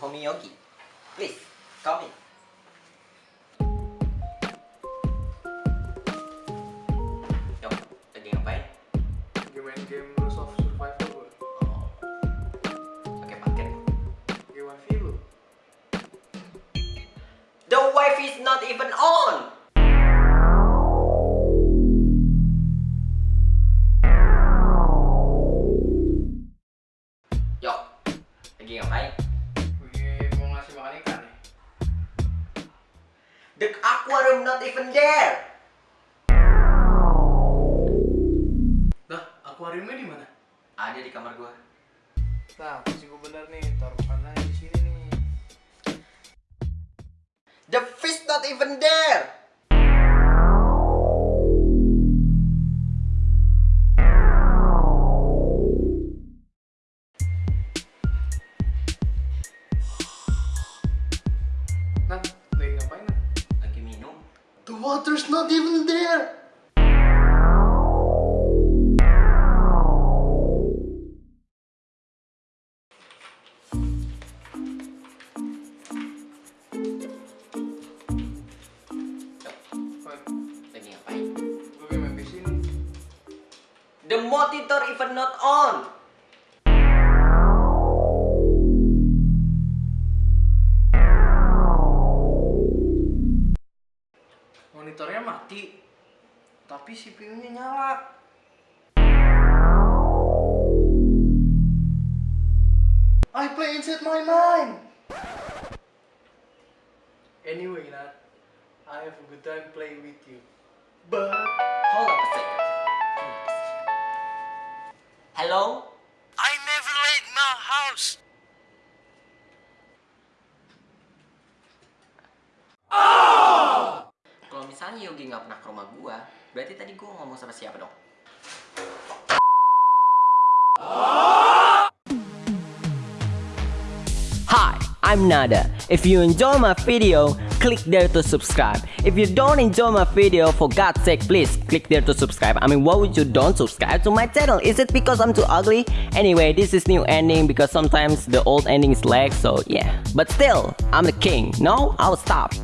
Yogi. Please, come in. Yuk, lagi ngapain? Lagi main game Rules of Survival gue Oh. Pakai paket. Pakai wifi lu The wife is not even on. Aquarium not even there. Dah, akuariumnya di mana? Ada di kamar gua. Nah, pasti gue bener nih, taruh makanan di sini nih The fish not even there. Water's not even there. The monitor even not on. Mati Tapi CPU-nya nyala I play inside my mind Anyway, Nat I have a good time playing with you But Hold up a second. Hold up a second. Hello? I never leave my house Misalnya Yogi nggak pernah ke rumah gua, berarti tadi gua ngomong sama siapa dong? Hi, I'm Nada. If you enjoy my video, click there to subscribe. If you don't enjoy my video, for God's sake, please click there to subscribe. I mean, why would you don't subscribe to my channel? Is it because I'm too ugly? Anyway, this is new ending because sometimes the old endings lag, so yeah. But still, I'm the king. No, I'll stop.